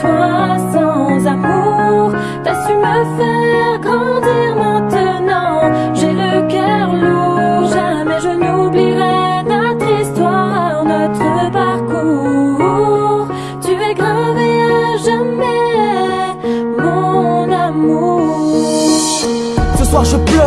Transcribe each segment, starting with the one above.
toi sans amour, t'as su me faire grandir maintenant. J'ai le cœur lourd, jamais je n'oublierai notre histoire, notre parcours. Tu es gravé à jamais, mon amour. Ce soir je pleure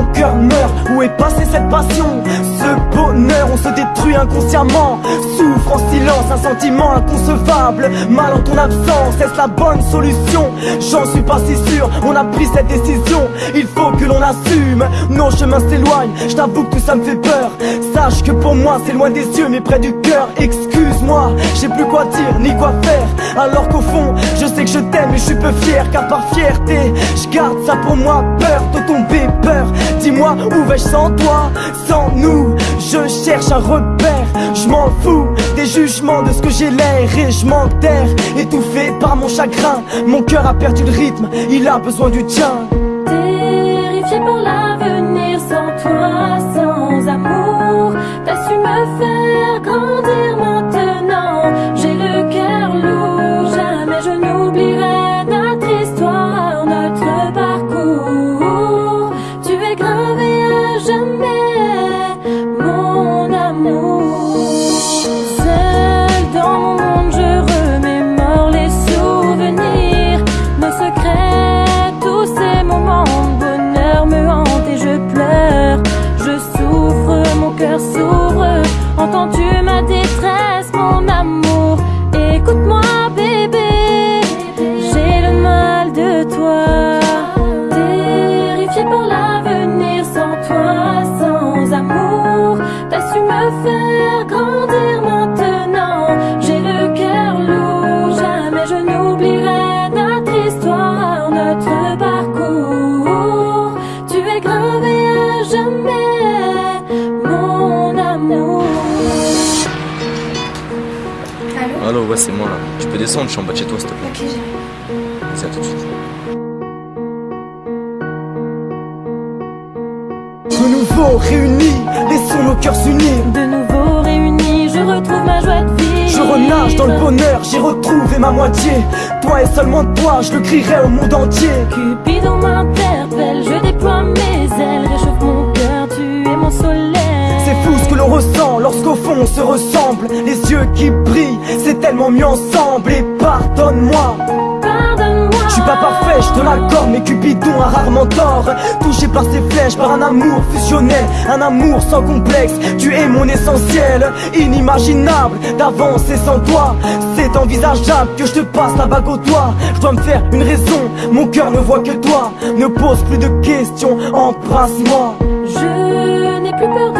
mon cœur meurt. Où est passée cette passion? Ce bonheur, on se détruit inconsciemment. Souffre en silence, un sentiment inconcevable. Mal en ton absence, est-ce la bonne solution? J'en suis pas si sûr, on a pris cette décision. Il faut que l'on assume, nos chemins s'éloignent. Je t'avoue que ça me fait peur. Sache que pour moi, c'est loin des yeux, mais près du cœur. Excuse-moi, j'ai plus quoi dire ni quoi faire. Alors qu'au fond, je sais que je t'aime et je suis peu fier, car par fierté, je garde ça pour moi. Peur de tomber, peur. Dis-moi où vais-je sans toi, sans nous. Je cherche un repère, je m'en fous des jugements de ce que j'ai l'air et je m'enterre. Étouffé par mon chagrin, mon cœur a perdu le rythme, il a besoin du tien. Terrifié par l'avenir sans toi, sans amour, t'as su me faire ouais, c'est moi là. Tu peux descendre, je suis en bas de chez toi, s'il te plaît. Ok, j'arrive. Vas-y, à tout de suite. De nouveau réunis, laissons nos cœurs s'unir. De nouveau réunis, je retrouve ma joie de vivre. Je renage dans le bonheur, j'ai retrouvé ma moitié. Toi et seulement toi, je le crierai au monde entier. Cupidon m'interpelle, je déploie mes ailes, réchauffe mon cœur, tu es mon soleil. C'est fou ce que l'on ressent lorsqu'au fond on se ressemble. Les yeux qui brillent, tellement mieux ensemble. Et pardonne-moi. Pardonne-moi. Je suis pas parfait, je te l'accorde, mais Cupidon a rarement tort. Touché par ses flèches, par un amour fusionnel, un amour sans complexe. Tu es mon essentiel, inimaginable d'avancer sans toi. C'est envisageable que je te passe la bague au doigt. Je dois me faire une raison, mon cœur ne voit que toi. Ne pose plus de questions, embrasse-moi. Je